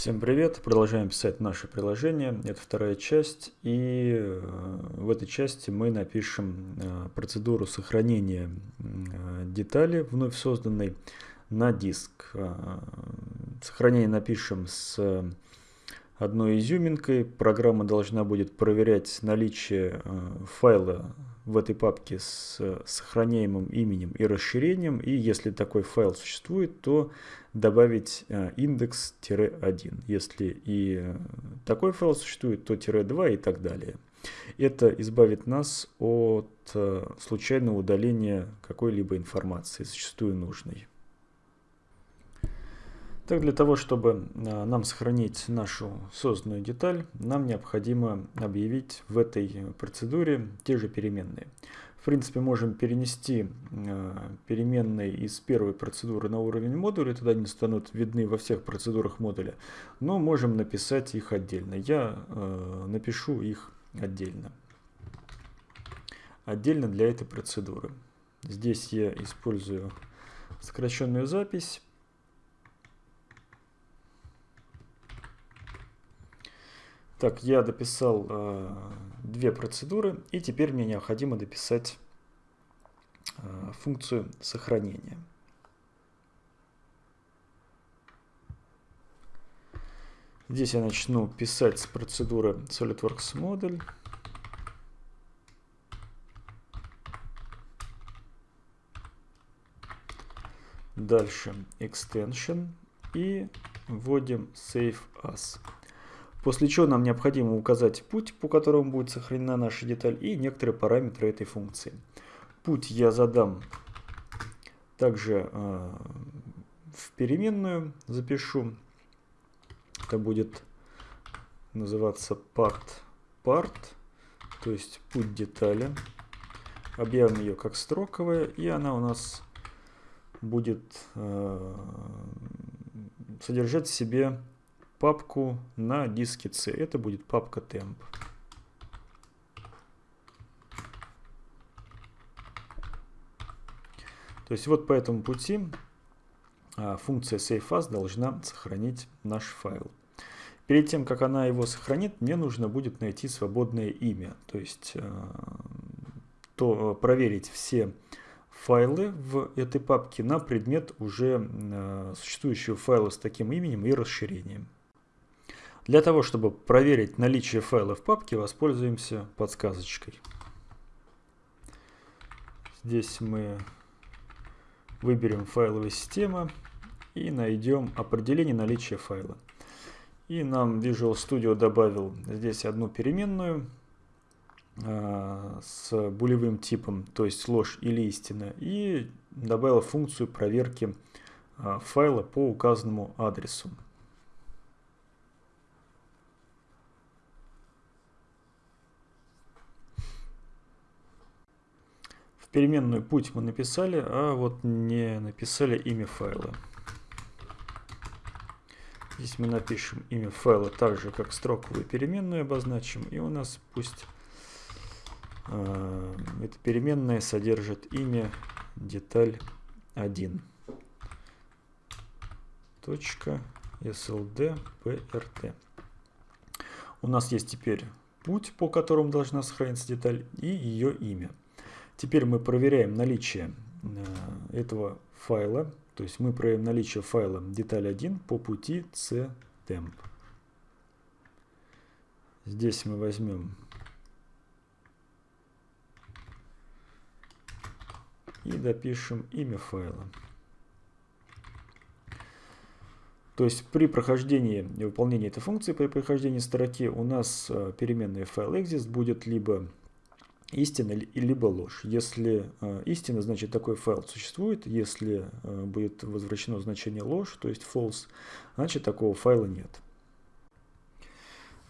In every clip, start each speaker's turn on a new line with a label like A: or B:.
A: Всем привет! Продолжаем писать наше приложение. Это вторая часть. И э, в этой части мы напишем э, процедуру сохранения э, детали, вновь созданной, на диск. Сохранение напишем с одной изюминкой. Программа должна будет проверять наличие файла в этой папке с сохраняемым именем и расширением. И если такой файл существует, то добавить э, индекс-1. Если и такой файл существует, то тире 2 и так далее. Это избавит нас от э, случайного удаления какой-либо информации, зачастую нужной. Так, для того, чтобы э, нам сохранить нашу созданную деталь, нам необходимо объявить в этой процедуре те же переменные. В принципе, можем перенести э, переменные из первой процедуры на уровень модуля, тогда они станут видны во всех процедурах модуля, но можем написать их отдельно. Я э, напишу их отдельно. Отдельно для этой процедуры. Здесь я использую сокращенную запись. Так, я дописал э, две процедуры, и теперь мне необходимо дописать э, функцию сохранения. Здесь я начну писать с процедуры SolidWorks модуль. Дальше extension и вводим save as. После чего нам необходимо указать путь, по которому будет сохранена наша деталь, и некоторые параметры этой функции. Путь я задам также э, в переменную, запишу. Это будет называться part, part, то есть путь детали. Объявим ее как строковая, и она у нас будет э, содержать в себе папку на диске C. Это будет папка temp. То есть вот по этому пути а, функция saveAs должна сохранить наш файл. Перед тем, как она его сохранит, мне нужно будет найти свободное имя. То есть а, то, проверить все файлы в этой папке на предмет уже а, существующего файла с таким именем и расширением. Для того, чтобы проверить наличие файла в папке, воспользуемся подсказочкой. Здесь мы выберем файловая система и найдем определение наличия файла. И нам Visual Studio добавил здесь одну переменную э, с булевым типом, то есть ложь или истина, и добавил функцию проверки э, файла по указанному адресу. Переменную путь мы написали, а вот не написали имя файла. Здесь мы напишем имя файла так же, как строковую переменную обозначим. И у нас пусть э, эта переменная содержит имя деталь 1. Точка SLD У нас есть теперь путь, по которому должна сохраниться деталь, и ее имя. Теперь мы проверяем наличие э, этого файла, то есть мы проверяем наличие файла деталь 1 по пути ctemp. Здесь мы возьмем и допишем имя файла. То есть при прохождении и выполнении этой функции, при прохождении строки у нас э, переменная файл exist будет либо истина либо ложь. Если э, истина, значит такой файл существует. Если э, будет возвращено значение ложь, то есть false, значит такого файла нет.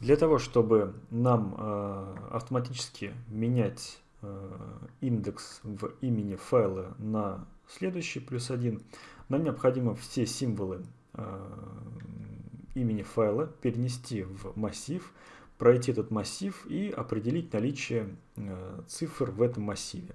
A: Для того, чтобы нам э, автоматически менять индекс в имени файла на следующий плюс один, нам необходимо все символы имени файла перенести в массив, пройти этот массив и определить наличие э, цифр в этом массиве.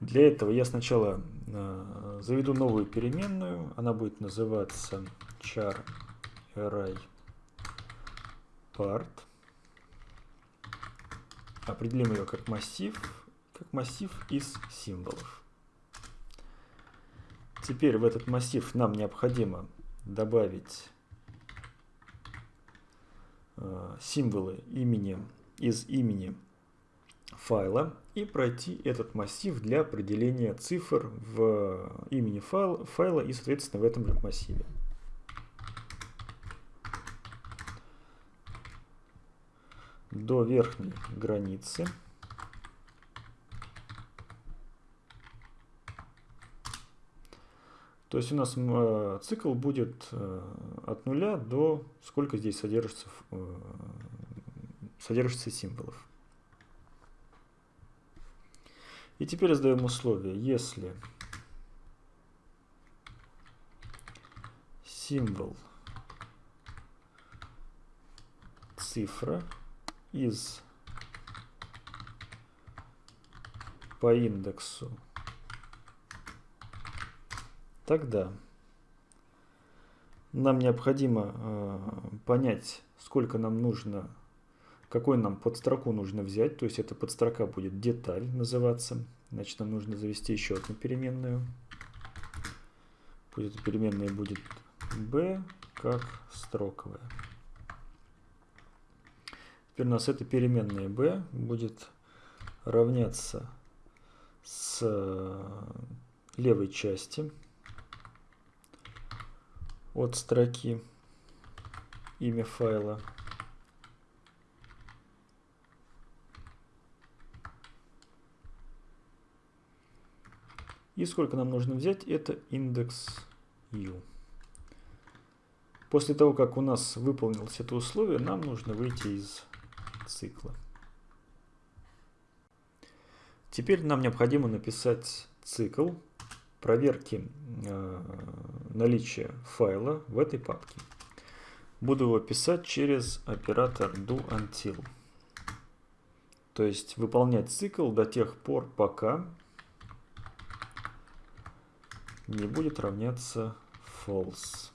A: Для этого я сначала э, заведу новую переменную, она будет называться char array part. Определим ее как массив, как массив из символов. Теперь в этот массив нам необходимо добавить символы имени из имени файла и пройти этот массив для определения цифр в имени файл, файла и, соответственно, в этом массиве. До верхней границы. То есть у нас э, цикл будет э, от нуля до сколько здесь содержится, э, содержится символов. И теперь задаем условие, если символ цифра из по индексу, тогда нам необходимо э, понять, сколько нам нужно какой нам подстроку нужно взять, то есть эта подстрока будет деталь называться. Значит, нам нужно завести еще одну переменную. Пусть эта переменная будет b как строковая. Теперь у нас эта переменная b будет равняться с левой части от строки имя файла И сколько нам нужно взять? Это индекс u. После того, как у нас выполнилось это условие, нам нужно выйти из цикла. Теперь нам необходимо написать цикл проверки э, наличия файла в этой папке. Буду его писать через оператор doUntil. То есть выполнять цикл до тех пор, пока не будет равняться false.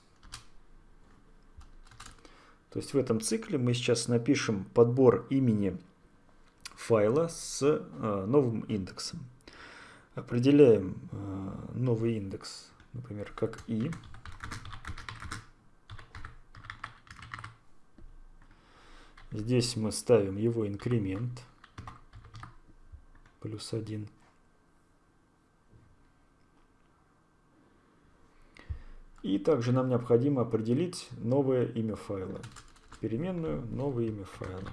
A: То есть в этом цикле мы сейчас напишем подбор имени файла с э, новым индексом. Определяем э, новый индекс, например, как i. Здесь мы ставим его инкремент плюс 1. И также нам необходимо определить новое имя файла. Переменную новое имя файла.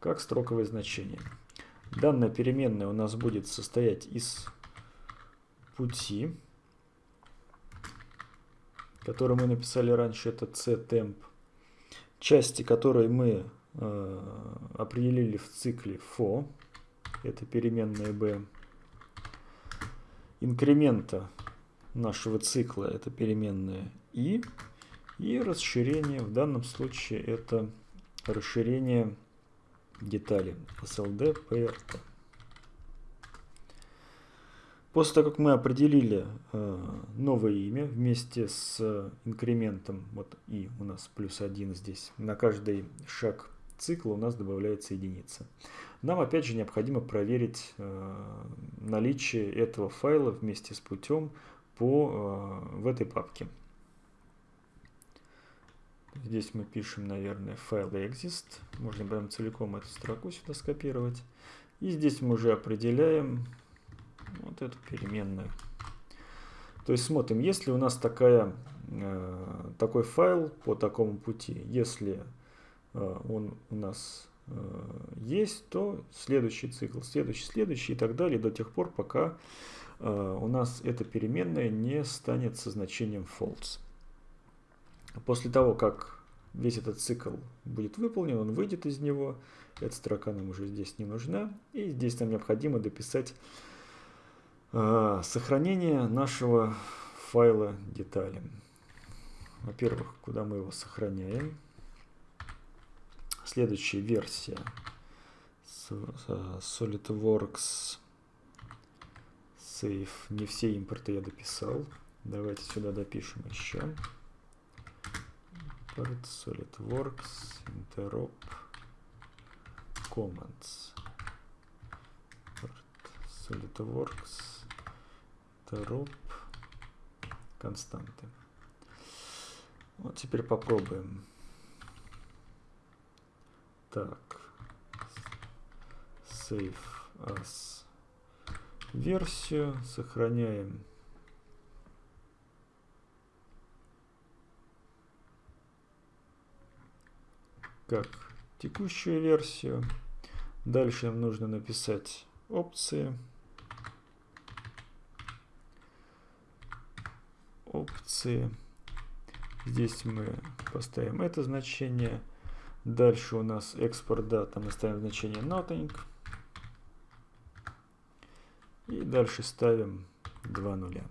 A: Как строковое значение. Данная переменная у нас будет состоять из пути, который мы написали раньше, это ctemp, части, которые мы Э, определили в цикле for, это переменная b, инкремента нашего цикла это переменная i, и расширение, в данном случае это расширение детали SLD PRT. После того, как мы определили э, новое имя вместе с инкрементом, вот и у нас плюс 1 здесь, на каждый шаг цикла у нас добавляется единица. Нам опять же необходимо проверить э, наличие этого файла вместе с путем по, э, в этой папке. Здесь мы пишем, наверное, файл exist. Можно прям целиком эту строку сюда скопировать. И здесь мы уже определяем вот эту переменную. То есть смотрим, если у нас такая, э, такой файл по такому пути, если Э, он у нас э, есть, то следующий цикл, следующий, следующий и так далее до тех пор, пока э, у нас эта переменная не станет со значением false. После того, как весь этот цикл будет выполнен, он выйдет из него. Эта строка нам уже здесь не нужна. И здесь нам необходимо дописать сохранение нашего файла детали. Во-первых, куда мы его сохраняем следующая версия SolidWorks save. Не все импорты я дописал. Давайте сюда допишем еще. Import SolidWorks interop commands. SolidWorks interop константы. Вот теперь попробуем. Так. Save as версию. Сохраняем. Как текущую версию. Дальше нам нужно написать опции. Опции. Здесь мы поставим это значение. Дальше у нас экспорт дата. Мы ставим значение nothing. И дальше ставим 2 нуля.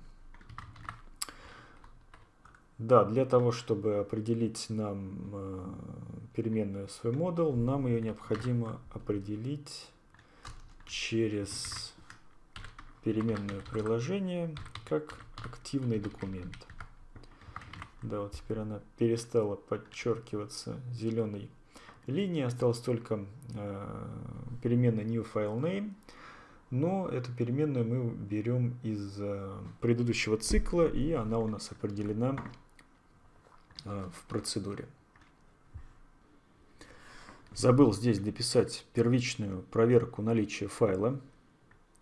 A: Да, для того, чтобы определить нам э, переменную свой модуль, нам ее необходимо определить через переменное приложение как активный документ. Да, вот теперь она перестала подчеркиваться зеленой линией, осталась только э, переменная new file name, но эту переменную мы берем из э, предыдущего цикла, и она у нас определена в процедуре. Забыл здесь дописать первичную проверку наличия файла.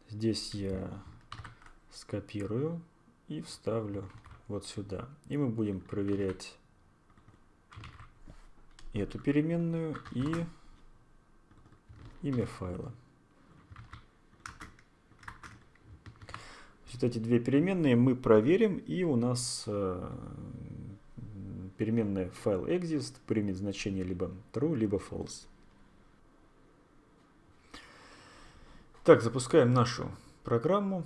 A: Здесь я скопирую и вставлю вот сюда. И мы будем проверять эту переменную и имя файла. Вот эти две переменные мы проверим, и у нас э, переменная файл exist примет значение либо true, либо false. Так, запускаем нашу программу.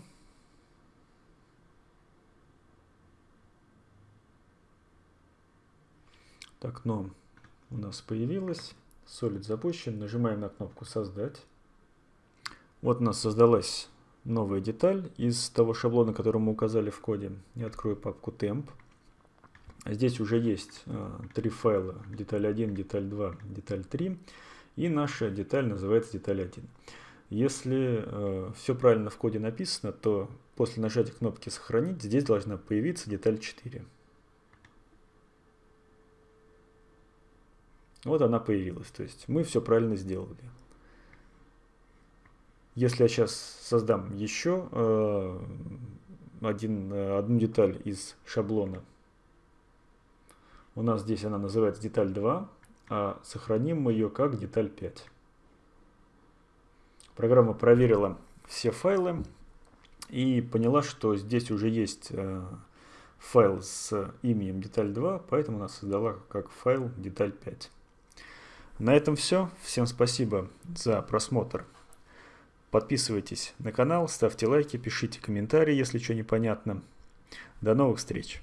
A: Так, окно у нас появилось. Solid запущен. Нажимаем на кнопку «Создать». Вот у нас создалась новая деталь из того шаблона, который мы указали в коде. Я открою папку temp. Здесь уже есть э, три файла. Деталь 1, деталь 2, деталь 3. И наша деталь называется деталь 1. Если э, все правильно в коде написано, то после нажатия кнопки «Сохранить» здесь должна появиться деталь 4. Вот она появилась. То есть мы все правильно сделали. Если я сейчас создам еще э, один, одну деталь из шаблона, у нас здесь она называется деталь 2, а сохраним мы ее как деталь 5. Программа проверила все файлы и поняла, что здесь уже есть э, файл с именем деталь 2, поэтому она создала как файл деталь 5. На этом все. Всем спасибо за просмотр. Подписывайтесь на канал, ставьте лайки, пишите комментарии, если что непонятно. До новых встреч!